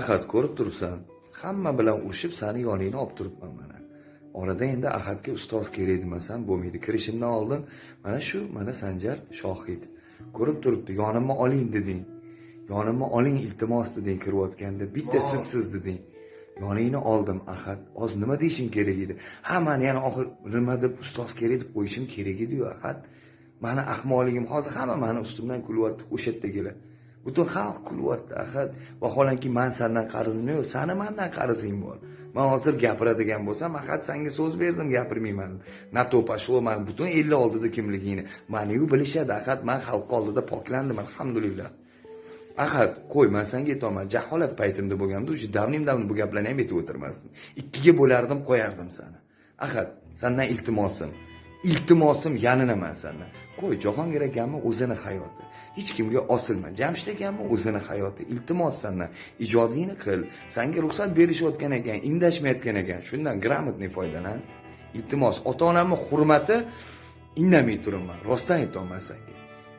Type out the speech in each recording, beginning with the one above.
ahad ko'rib turibsan hamma bilan urushib sani yoningni olib turibman mana. Orada endi ahadga ustoz kerak demasam bo'lmaydi. Kirishimdan oldin mana shu mana sanjar shohid. Ko'rib turibdi yonimga oling deding. Yonimga oling iltimos deding kirayotganda. Bitta sizsiz deding. Yoningni oldim ahad. Hozir nima deyishim kerak edi? Ha mani yana oxir nima deb ustoz kerak deb qo'yishim kerak ediyu ahad. Mani ahmoqligim hozir hamma mani ustimdan kulyapti o'sha yerdagilar butun xalq kulyapti. Ahad vaholanki man sandan qarzim yo'q sani mandan qarzing bor. Man hozir gapiradigan bo'lsam axat sanga so'z berdim gapirmayman. Na то пошло man butun elni oldida kimligingni. Maniyu bilishadi ahad man xalq oldida poklandim alhamdulillah. Ahad qo'y man senga aytyapman jaholat paytimda bo'lganda уже давным давно bu gaplarni ham aytib o'tirmasdim. Ikkiga bo'lardim qo'yardim sani ahad sandan iltimosim iltimosim yaninaman sandan qo'y jahongir akamni o'zini hayoti. Hech kimga osilma. Jamshid akamni o'zini hayoti. Iltimos sandan ijodingni qil. Sanga ruxsat berishayotgan ekan indashmayotgan ekan. Shundan грамотный foydalan iltimos ota onamni hurmati indamay turibman. Rostdan aytyapman sanga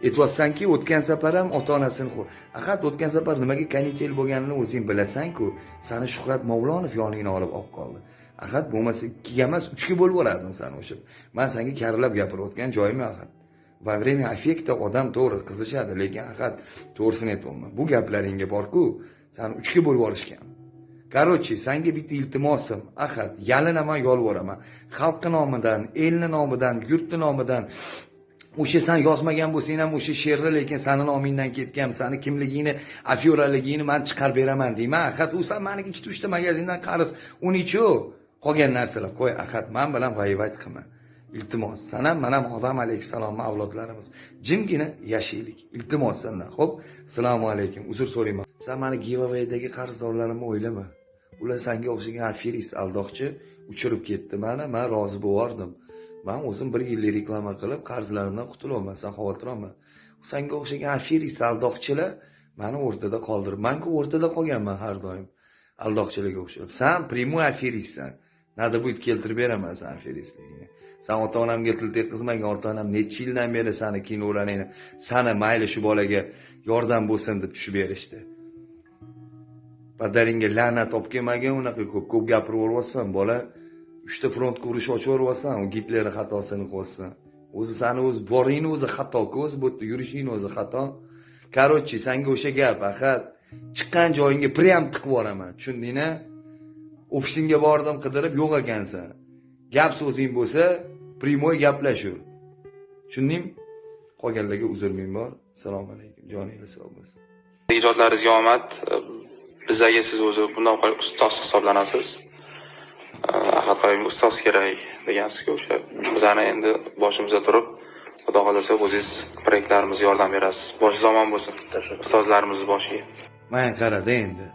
aytyapsanki o'tgan safar ham ota onasini axat o'tgan safar nimaga kanitel bo'lganini o'zing bilasanku. Sani shuhrat mavlonov yoningni olib olib qoldi. Axat bo'lmasa ikkiga emas uchga bo'lib yuborardim sani o'sha man senga karillab gapirayotgan joyim yo'q axat во время affekta odam to'g'ri qizishadi lekin axat to'g'risini aytyapman bu gaplaringga borku sani uchga bo'lib yuborishgan короче senga bitta iltimosim axat yalinaman yolvoraman. Xalqni nomidan elni nomidan yurtni nomidan o'sha san yozmagan bo'lsang ham o'sha she'rni lekin sani nomingdan ketgan sani kimligingni afyoraligingni man chiqarib beraman deyman. Ahad u san maniki ikkita uchta magazindan qarz. Unichu qolgan narsalar. Qo'y ahad man bilan g'aybat qilma. Iltimos san ham man ham odam alayhissalomni avlodlarimiz. Jimgina yashaylik. Iltimos sandan ho'p assalomu alaykum. Uzr so'rayman. San mani giveawaydagi qarzdorlarimni o'ylama. Ular sanga o'xshagan aferist aldoqchi uchirib ketdi. Mana man rozi bo'lardim. Man o'zim bir yillik reklama qilib qarzlarimdan qutulyapman san xavotir olma sanga o'xshagan afirist aldoqchilar mani o'rtada qoldirib manku o'rtada qolganman har doim aldoqchilarga o'xshab. San прямой aferistsan надо будет keltirib beraman san aferistligingni san ota onamga til tekkizmagan ota onam necha yildan beri sani kinolaringni sani mayli shu bolaga yordam bo'lsin deb tushib berishdi. Padaringga la'nat olib kelmagin unaqa ko'p ko'p gapirib yuryapsan bola uchta frontga urush ochib yuborsan u gitlerni xatosini qilyapsan o'zi sani o'zi boringni o'zi xatoku o'zi bu yerda yurishingni o'zi xato. Короче sanga o'sha gap ahad chiqqan joyingga прям tiqib yuboraman. Tushundingmi? Ofisingga bordim qidirib yo'q ekansan. Gap so'zing bo'lsa прямой gaplashur. Tushundingmi? Qolganlarga uzr ming bor. Assalomu alaykum joninglar sog' bo'lsin. Ijodlaringizga omad. Bizaga siz o'zi bundan qolib ustoz hisoblanasiz. Ahad qayumga ustoz kerak degansizku o'sha bizani endi boshimizda turib xudo xohlasa o'zingiz proyektlarimizga yordam berasiz. Boshingiz omon bo'lsin ustozlarimizni boshiga. Mana qarada endi.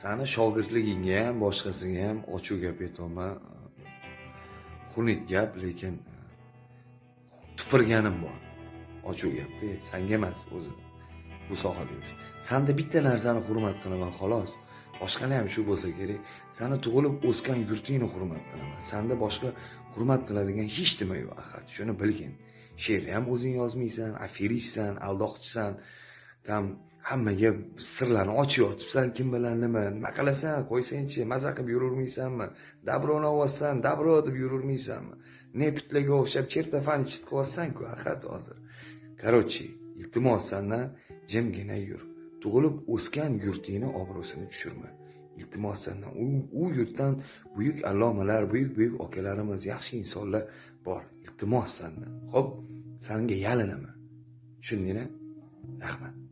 Sani shogirdligingga ham boshqasiga ham ochiq gap aytyapman xunuk gap lekin tupurganim bor. Ochiq gapda sanga emas o'zi bu sohada yurish sanda bitta narsani hurmat qilaman xolos boshqalar ham shu bo'lsa kerak. Sani tug'ilib o'sgan yurtingni hurmat qilaman. Sanda boshqa hurmat qiladigan hech nima yo'q axat shuni bilgin. She'rni ham o'zing yozmaysan aferistsan aldoqchisan. Там hammaga sirlarni ochib yotibsan kim bilan nima. Nima qilasan? Qo'ysangchi maza qilib yuravermaysanmi dabroni olyapsan dabro deb yuravermaysanmi neptlarga o'xshab chertofani chit qilyapsanku axat hozir. Короче iltimos sandan jimgina yur. Tug'ilib o'sgan yurtingni obro'sini tushirma. Iltimos sandan u, u yurtdan buyuk allomalar buyuk buyuk akalarimiz yaxshi insonlar bor. Iltimos sandan ho'p sanga yalinaman. Tushundingmi rahmat.